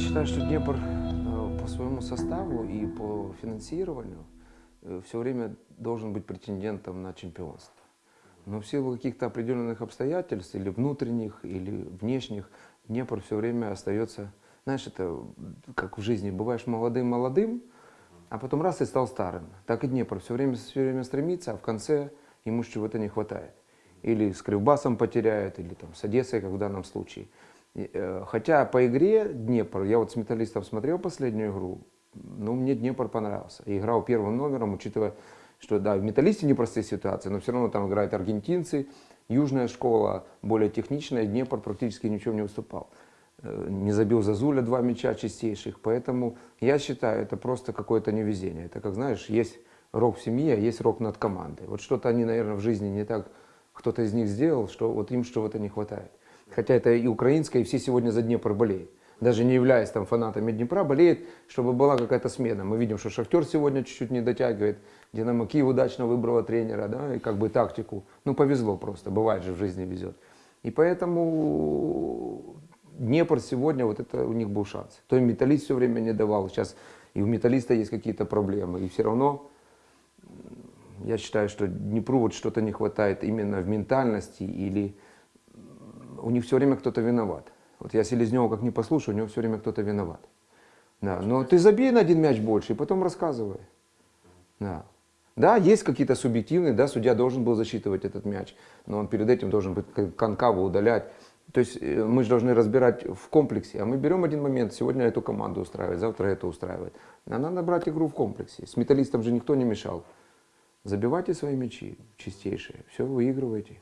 считаю, что Днепр э, по своему составу и по финансированию все время должен быть претендентом на чемпионство. Но в силу каких-то определенных обстоятельств, или внутренних, или внешних, Днепр все время остается, знаешь, это как в жизни, бываешь молодым-молодым, а потом раз и стал старым. Так и Днепр все время, все время стремится, а в конце ему чего-то не хватает. Или с Кривбасом потеряет, или там с Одессой, как в данном случае. Э, хотя по игре Днепр, я вот с металлистов смотрел последнюю игру, ну, мне Днепр понравился. И играл первым номером, учитывая, что да, в металлисте непростые ситуации, но все равно там играют аргентинцы, южная школа, более техничная, Днепр практически ничем не выступал. Э, не забил Зазуля два мяча чистейших, поэтому я считаю, это просто какое-то невезение. Это как, знаешь, есть рок в семье, а есть рок над командой. Вот что-то они, наверное, в жизни не так, кто-то из них сделал, что вот им чего-то не хватает. Хотя это и украинская, и все сегодня за Днепр болеют. Даже не являясь там фанатами Днепра, болеет, чтобы была какая-то смена. Мы видим, что Шахтер сегодня чуть-чуть не дотягивает. Динамо Киев удачно выбрала тренера, да, и как бы тактику. Ну, повезло просто, бывает же в жизни везет. И поэтому Днепр сегодня, вот это у них был шанс. То им металлист все время не давал. Сейчас и у металлиста есть какие-то проблемы. И все равно я считаю, что Днепру вот что-то не хватает именно в ментальности или у них все время кто-то виноват. Вот я Селезнева как не послушаю, у него все время кто-то виноват. Да, но ты забей на один мяч больше и потом рассказывай. Да. Да, есть какие-то субъективные, да, судья должен был засчитывать этот мяч, но он перед этим должен быть конкаву удалять. То есть э, мы же должны разбирать в комплексе, а мы берем один момент, сегодня эту команду устраивает, завтра эту устраивает. А надо брать игру в комплексе. С металлистом же никто не мешал. Забивайте свои мячи чистейшие, все выигрывайте.